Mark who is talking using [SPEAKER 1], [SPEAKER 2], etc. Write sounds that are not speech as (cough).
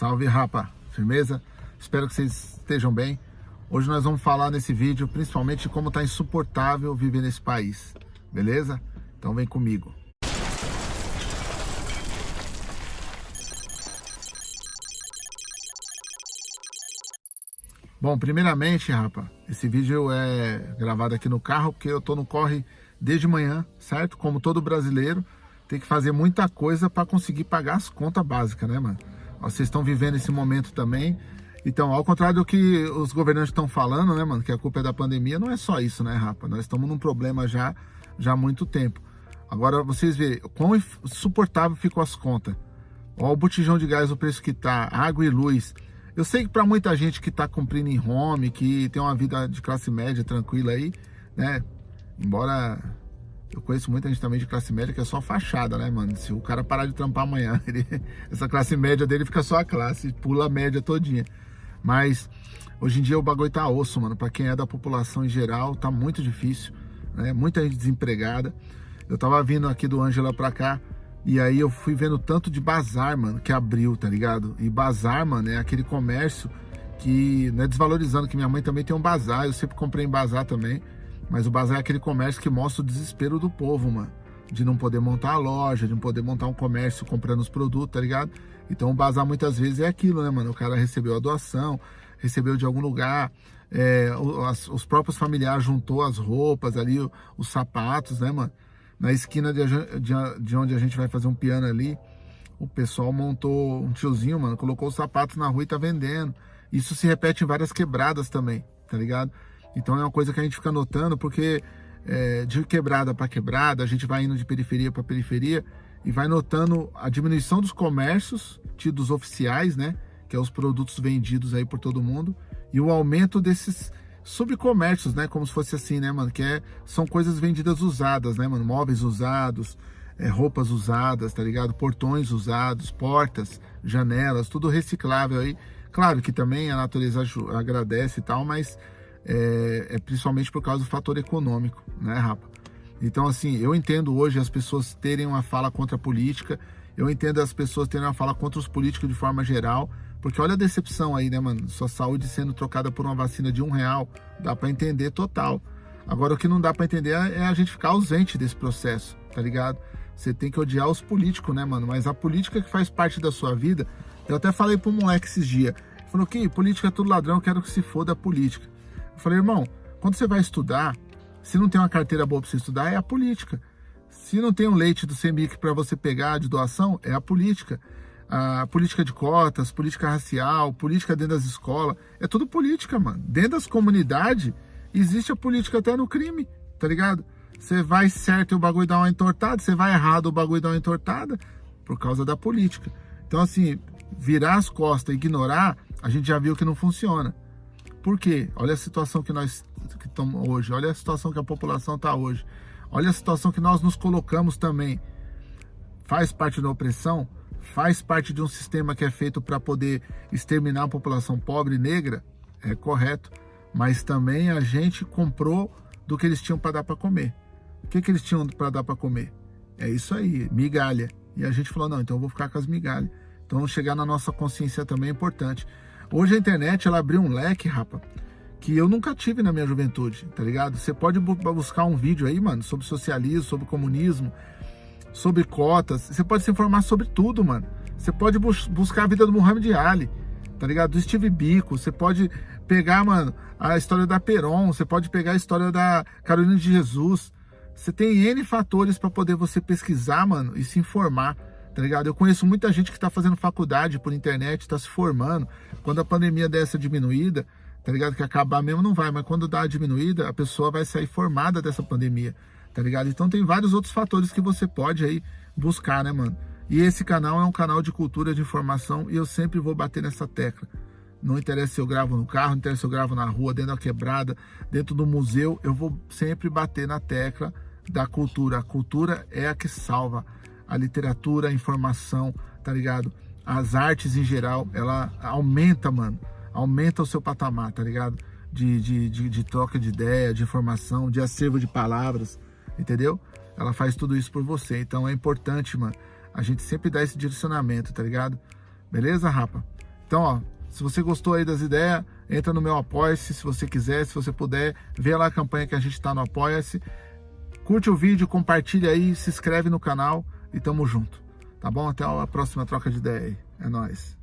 [SPEAKER 1] Salve, rapa! Firmeza? Espero que vocês estejam bem. Hoje nós vamos falar nesse vídeo principalmente como tá insuportável viver nesse país. Beleza? Então vem comigo. Bom, primeiramente, rapa, esse vídeo é gravado aqui no carro porque eu tô no corre desde manhã, certo? Como todo brasileiro, tem que fazer muita coisa para conseguir pagar as contas básicas, né, mano? Vocês estão vivendo esse momento também. Então, ao contrário do que os governantes estão falando, né, mano, que a culpa é da pandemia, não é só isso, né, rapa? Nós estamos num problema já, já há muito tempo. Agora, vocês verem quão insuportável ficam as contas. Olha o botijão de gás, o preço que tá, água e luz. Eu sei que para muita gente que está cumprindo em home, que tem uma vida de classe média tranquila aí, né? Embora eu conheço muita gente também de classe média que é só fachada, né, mano? Se o cara parar de trampar amanhã, (laughs) ele, essa classe média dele fica só a classe, pula a média todinha. Mas hoje em dia o bagulho tá osso, mano. Para quem é da população em geral, tá muito difícil, né? Muita gente desempregada. Eu tava vindo aqui do Ângela pra cá, e aí eu fui vendo tanto de bazar, mano, que abriu, tá ligado? E bazar, mano, é aquele comércio que, não é desvalorizando, que minha mãe também tem um bazar, eu sempre comprei em bazar também, mas o bazar é aquele comércio que mostra o desespero do povo, mano. De não poder montar a loja, de não poder montar um comércio comprando os produtos, tá ligado? Então o bazar muitas vezes é aquilo, né, mano? O cara recebeu a doação, recebeu de algum lugar, é, os, os próprios familiares juntou as roupas ali, os sapatos, né, mano? na esquina de, de, de, onde a gente vai fazer um piano ali, o pessoal montou um tiozinho, mano, colocou os sapatos na rua e tá vendendo. Isso se repete em várias quebradas também, tá ligado? Então é uma coisa que a gente fica notando, porque é, de quebrada para quebrada, a gente vai indo de periferia para periferia e vai notando a diminuição dos comércios, tidos oficiais, né? Que é os produtos vendidos aí por todo mundo, e o aumento desses subcomércios, né? Como se fosse assim, né, mano? Que é, são coisas vendidas usadas, né, mano? Móveis usados, é, roupas usadas, tá ligado? Portões usados, portas, janelas, tudo reciclável aí. Claro que também a natureza agradece e tal, mas é, é principalmente por causa do fator econômico, né, rapa? Então, assim, eu entendo hoje as pessoas terem uma fala contra a política, eu entendo as pessoas terem uma fala contra os políticos de forma geral, porque olha a decepção aí, né, mano? Sua saúde sendo trocada por uma vacina de um real, dá para entender total. Agora, o que não dá para entender é a gente ficar ausente desse processo, tá ligado? Você tem que odiar os políticos, né, mano? Mas a política que faz parte da sua vida, eu até falei pro moleque esses dias, falou que política é tudo ladrão, quero que se foda a política. Eu falei, irmão, quando você vai estudar, se não tem uma carteira boa para você estudar, é a política. Se não tem um leite do CEMIC para você pegar de doação, é a política a política de cotas, política racial, política dentro das escolas. É tudo política, mano. Dentro das comunidades, existe a política até no crime, tá ligado? Você vai certo e o bagulho dá uma entortada, você vai errado o bagulho dá uma entortada por causa da política. Então, assim, virar as costas e ignorar, a gente já viu que não funciona. Por quê? Olha a situação que nós que estamos hoje, olha a situação que a população está hoje, olha a situação que nós nos colocamos também. Faz parte da opressão? faz parte de um sistema que é feito para poder exterminar a população pobre e negra, é correto, mas também a gente comprou do que eles tinham para dar para comer. O que, que eles tinham para dar para comer? É isso aí, migalha. E a gente falou, não, então eu vou ficar com as migalhas. Então chegar na nossa consciência também é importante. Hoje a internet, ela abriu um leque, rapa, que eu nunca tive na minha juventude, tá ligado? Você pode buscar um vídeo aí, mano, sobre socialismo, sobre comunismo, sobre cotas. Você pode se informar sobre tudo, mano. Você pode bus buscar a vida do Muhammad Ali, tá ligado? Do Steve Biko. Você pode pegar, mano, a história da Peron. Você pode pegar a história da Carolina de Jesus. Você tem N fatores para poder você pesquisar, mano, e se informar, tá ligado? Eu conheço muita gente que tá fazendo faculdade por internet, tá se formando. Quando a pandemia dessa diminuída, tá ligado? Que acabar mesmo não vai, mas quando dá a diminuída, a pessoa vai sair formada dessa pandemia tá ligado? Então tem vários outros fatores que você pode aí buscar, né, mano? E esse canal é um canal de cultura, de informação, e eu sempre vou bater nessa tecla. Não interessa se eu gravo no carro, não interessa se eu gravo na rua, dentro da quebrada, dentro do museu, eu vou sempre bater na tecla da cultura. A cultura é a que salva a literatura, a informação, tá ligado? As artes em geral, ela aumenta, mano. Aumenta o seu patamar, tá ligado? De, de, de, de troca de ideia, de informação, de acervo de palavras, entendeu? Ela faz tudo isso por você. Então é importante, mano, a gente sempre dar esse direcionamento, tá ligado? Beleza, rapa? Então, ó, se você gostou aí das ideias, entra no meu Apoia-se, se você quiser, se você puder, vê lá a campanha que a gente tá no Apoia-se. Curte o vídeo, compartilha aí, se inscreve no canal e tamo junto. Tá bom? Até a próxima troca de ideia aí. É nóis.